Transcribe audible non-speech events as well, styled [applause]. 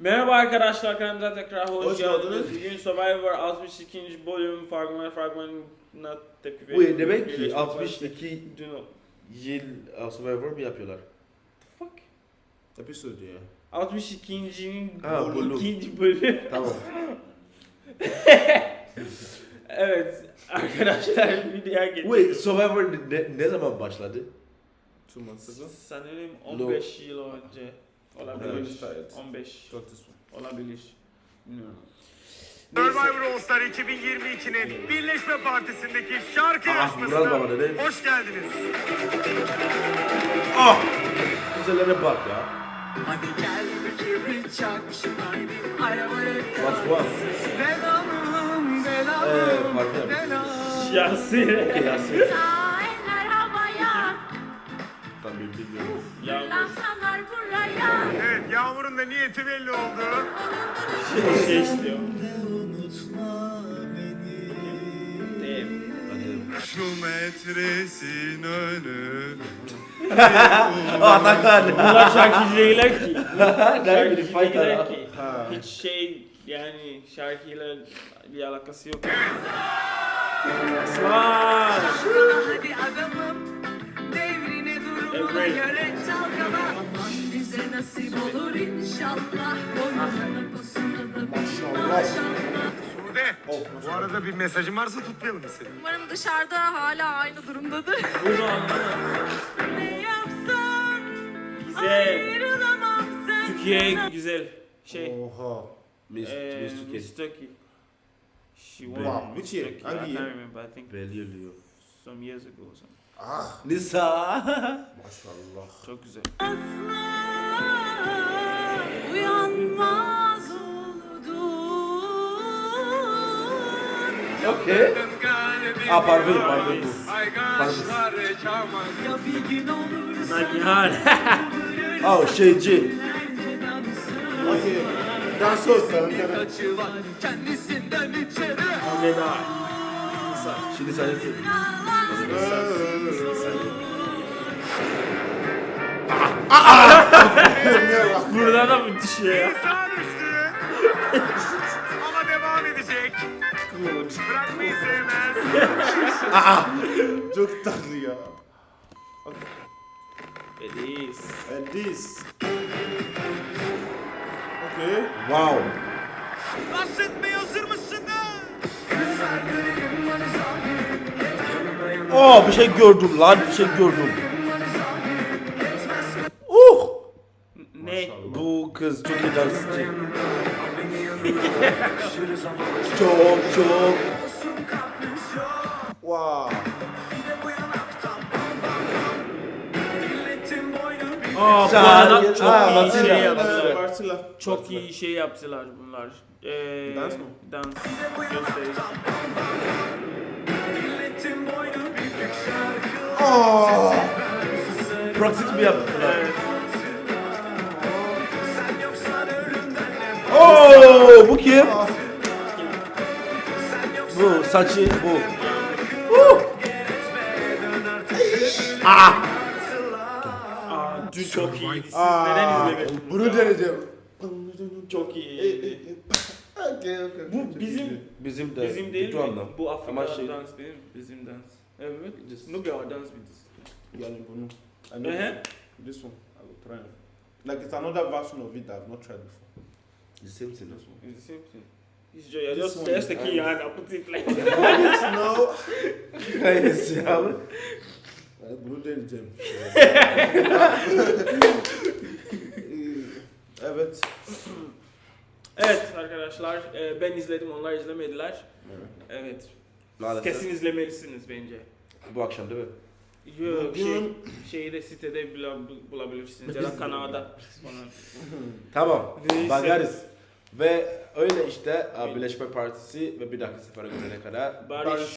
Merhaba arkadaşlar kanalımıza tekrar hoş, Hoş geldiniz. Bugün Survivor 62. bölüm fragman fragmanına tepki Bu veriyoruz. demek ki Birleşme 62 Partisi. Dün o- yıl uh, Survivor mu yapıyorlar? Fuck. Episode ya. 62.'nin Ha, bölüm. ikinci bölüm. Tamam. [laughs] evet arkadaşlar videoya Wait, geçiyoruz. Survivor ne, ne zaman başladı? Two months ago. Sanırım 15 yıl önce olabilir. Evet. 15 this one. olabilir. Bilmiyorum. Survivor All Star 2022'nin Birleşme Partisi'ndeki şarkı Ah, yarışmasına hoş geldiniz. Ah! Güzellere bak ya. Hadi gel bir kibrit çak şunaydı arabaya Eee, belalım pardon. belalım Yasin. Okey Yasin. Bilmiyorum. Yağmur. buraya. Evet Yağmur'un da niyeti belli oldu. Şey, şey istiyor. Şu metresin önü. [laughs] Atakan. Bunlar şarkıcı değiller ki. [laughs] Şarkıcı değiller ki. Hiç şey yani şarkıyla bir alakası yok. Aslan. Hadi adamım Göre çalkala bize nasip olur inşallah Boynuzunu pusunu da maşallah Sude. Bu arada bir mesajın varsa tutmayalım seni. Umarım dışarıda hala aynı durumdadır. Ne yapsan Güzel. ayrılamam senden. Türkiye güzel. Şey. Oha. Miss Türkiye. Miss Turkey. She won. Wow, which year? I Hangi can't yıl? remember. I think Belli oluyor. Some years ago or something. Ah. Nisa. Maşallah. [laughs] Çok güzel. Uyanmaz. Okey. Ah pardon pardon bu. Olur Nagihan. Ah şeyci. Okey. Dansöz kendisinden içeri Veda. Şimdi sen [laughs] Burada da mı düşüyor ya? Ama devam edecek. Bırakmayı sevmez. Çok tatlı ya. It is. And this. Okay. Wow. Bahsetmeye Oh bir şey gördüm lan bir şey gördüm. Uh! Ne? Bu kız çok iyi dansçı. [laughs] çok çok. Wow. Aa, bu arada çok Ha, iyi Matilda. şey yaptılar. Bartilla. Çok iyi şey yaptılar bunlar. Ee, Dans mı? Dans. Gösteri. Oh! Pratik mi yaptılar? Oo, bu kim? Bu saçı bu. Uh! Ah! Aa, dün çok iyi. Siz Aa, neden izlemediniz? Bunu deneyeceğim. Çok iyi. Bu bizim Bizim de bizim değil mi? Bu Ama Afrika şey- dans değil mi? Bizim dans. Evet. Nubya dans biz. Yani bunu. I know Ehe. this one. I will try. it. Like it's another version of it that I've not tried before. The same thing. It's the same thing. It's just, you're This just, just the is key nice. and I put it like no. Bunu deneyeceğim. evet. Evet arkadaşlar e, ben izledim onlar izlemediler. Evet. Maalesef. Kesin izlemelisiniz bence. Bu akşam değil mi? Yok şey, Bugün- şeyi de sitede bula- bulabilirsiniz ya da kanalda. [laughs] Tamam. Neyse. Bakarız. Ve öyle işte Birleşme Partisi ve bir dahaki sefere görene kadar Barış